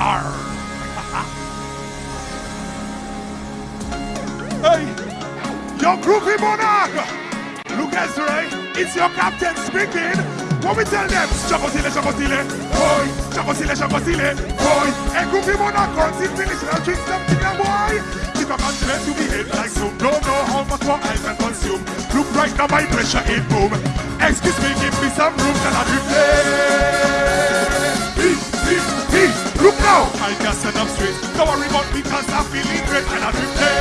R. hey, your groovy monarch. Look right, it's your captain speaking. What we tell them? Chapotile, chapotile, boy. Chapotile, chapotile, boy. And groovy monarch runs in finish and drink something, a boy. If I continent to be hit like some, don't know how much more I can consume. Look right now, my pressure in boom. Excuse me, give me some room that I replay. He, he. Look now, I just set up straight. Don't worry about me, cause I'm feeling great and I'm replay.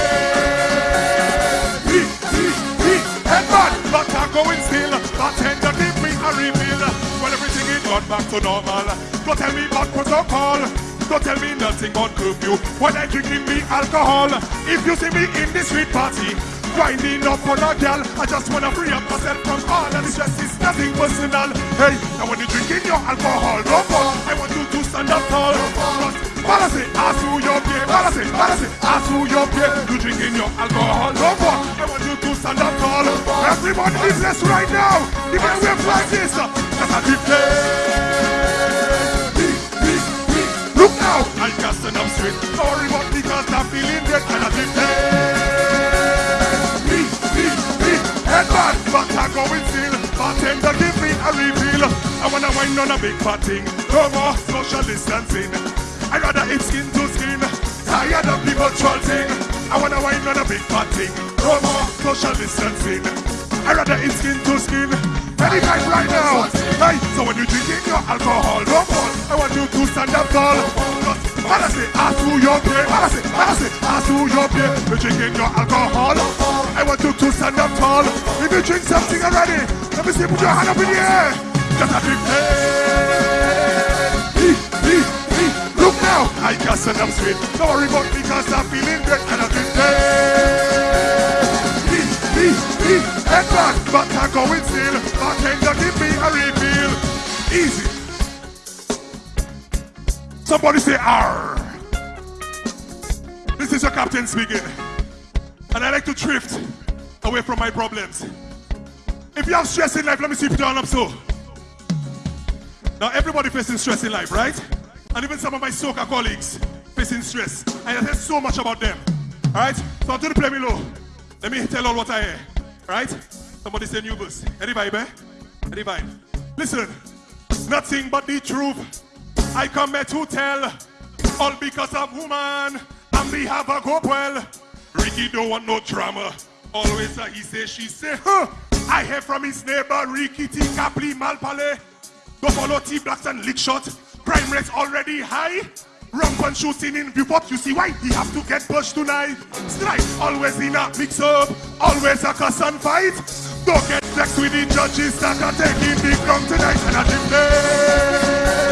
He, he, he. Headman, but I'm going still. Bartender, give me a refill. Well, everything is gone back to normal. Don't tell me about protocol. Don't tell me nothing but curfew. When I drinking me alcohol. If you see me in the street party, grinding up on a gal, I just wanna free up myself from all of the stress. It's nothing personal. Hey, now when you drinking your alcohol, no more. I want you to stand up tall. Balance it, ask who your beer. Balance it, balance it, ask who your beer. You drinking your alcohol, no more. I want you to stand up tall. Everybody is this right now. A wave like this. That's a. Look now, I can stand up straight. Sorry, but because I'm feeling great and I replay. Going still. Bartender, give me a refill. I wanna wind on a big thing. No more social distancing. I'd rather eat skin to skin. Tired of people trolling. I wanna wind on a big thing. No more social distancing. I'd rather eat skin to skin. Any time right now. Hey, so when you drinking your alcohol, no more. I want you to stand up tall. Balance it, ask who your beer. Balance it, balance it, ask who your beer. You're drinking your alcohol. I want you to stand up tall. If you drink something already, let me see, put your hand up in the air. Just a big hey. He, he, he. Look now, I can stand up straight. Don't worry about me because I'm feeling great and I'm big hey. He, he, he. Headman, but I'm going still. Bartender, give me a refill. Easy. Somebody say R. This is your captain speaking. And I like to drift away from my problems. If you have stress in life, let me see if you down up so. Now everybody facing stress in life, right? And even some of my soccer colleagues facing stress. I heard so much about them. Alright? So I'm going to play me low. Let me tell all what I hear. Right? Somebody say new bus. Any vibe, eh? Any vibe. Listen, nothing but the truth. I come here to tell. All because of woman. And we have a go well. Ricky don't want no drama. Always a he say, she say, huh. I hear from his neighbor Ricky T. Capri Malpale. Don't follow T blacks and lick shot. Crime rates already high. Rampant shooting in Viewport. You see why he have to get pushed tonight. Strife always in a mix up. Always a cuss and fight. Don't get vexed with the judges that are taking the ground tonight. And I declare.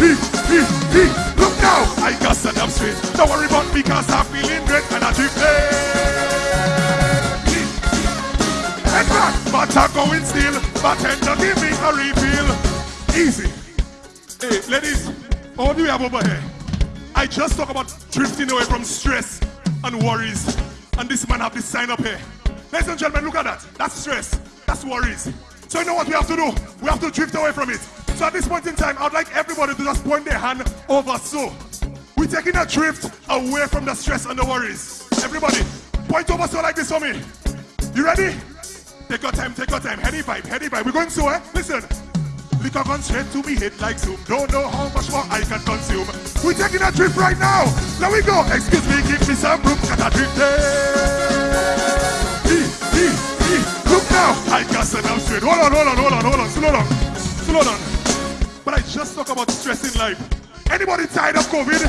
He, he, he. Look now. I got stand up straight. Don't worry about me cause I'm going still. Bartender, give me a refill. Easy. Hey, ladies, what do we have over here? I just talk about drifting away from stress and worries. And this man have this sign up here. Ladies and gentlemen, look at that. That's stress. That's worries. So you know what we have to do? We have to drift away from it. So at this point in time, I'd like everybody to just point their hand over so. We're taking a drift away from the stress and the worries. Everybody, point over so like this for me. You ready? Take your time, take your time. Heady vibe, heady vibe. We're going so, eh? Listen. Liquor gone straight to me head like zoom. Don't know how much more I can consume. We're taking a trip right now. Let we go. Excuse me, give me some room. Got a drip there. E, E. Look now. I got up straight. Hold on, hold on, hold on, hold on. Slow down. Slow down. But I just talk about stress in life. Anybody tired of COVID?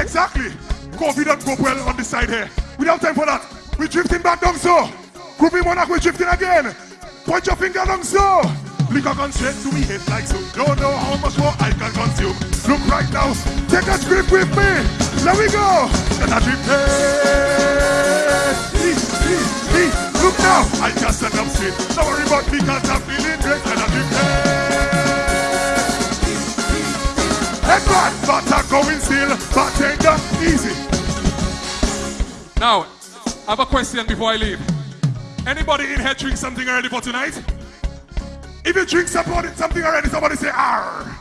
Exactly. COVID don't go well on the side here. We don't have time for that. We're drifting back down so. Groupie Monarch, we're drifting again. Point your finger down so. Liquor gone straight to me head like so. Don't know how much more I can consume. Look right now. Take a grip with me. Let we go. And I drip. Look now. I just stand up straight. Don't worry about me cause I'm feeling great. And I drip head. Back. But I'm going still. Bartender. Easy. Now, I have a question before I leave. Anybody in here drink something already for tonight? If you drink something, something already, somebody say R.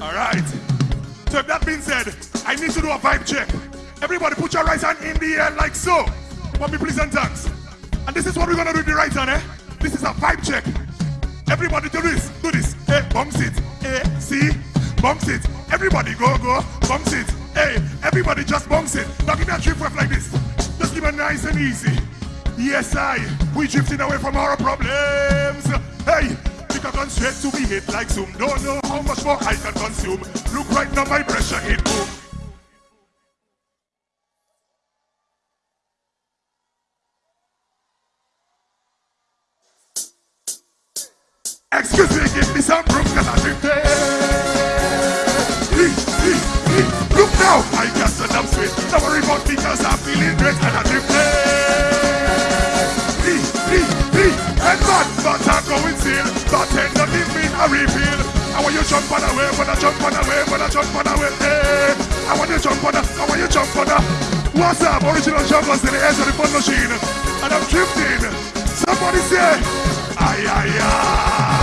All right. So if that being said, I need to do a vibe check. Everybody put your right hand in the air like so. For me, please and thanks. And this is what we're gonna do with the right hand, eh? This is a vibe check. Everybody do this, do this. Eh, hey, bounce it. Hey, see? Bounce it. Everybody go, go, bounce it. Hey, everybody just bounce it. Now give me a trip rep like this. Just give it nice and easy. Yes, I. We drifting away from our problems. Hey, a gun straight to be hit like zoom. Don't know how much more I can consume. Look right now, my pressure hit boom. Excuse me, give me some room, cause I'm drifting. Look now, I got the dumb sweet. Don't worry about me, cause I'm feeling great and I'm drifting. A reveal. I want you jump on the way, wanna jump on the way, wanna jump on the way. Hey, I want you jump on the, I want you jump on the. What's up? Original jumpers in the edge of the fun machine. And I'm drifting. Somebody say, ay, ay, ay.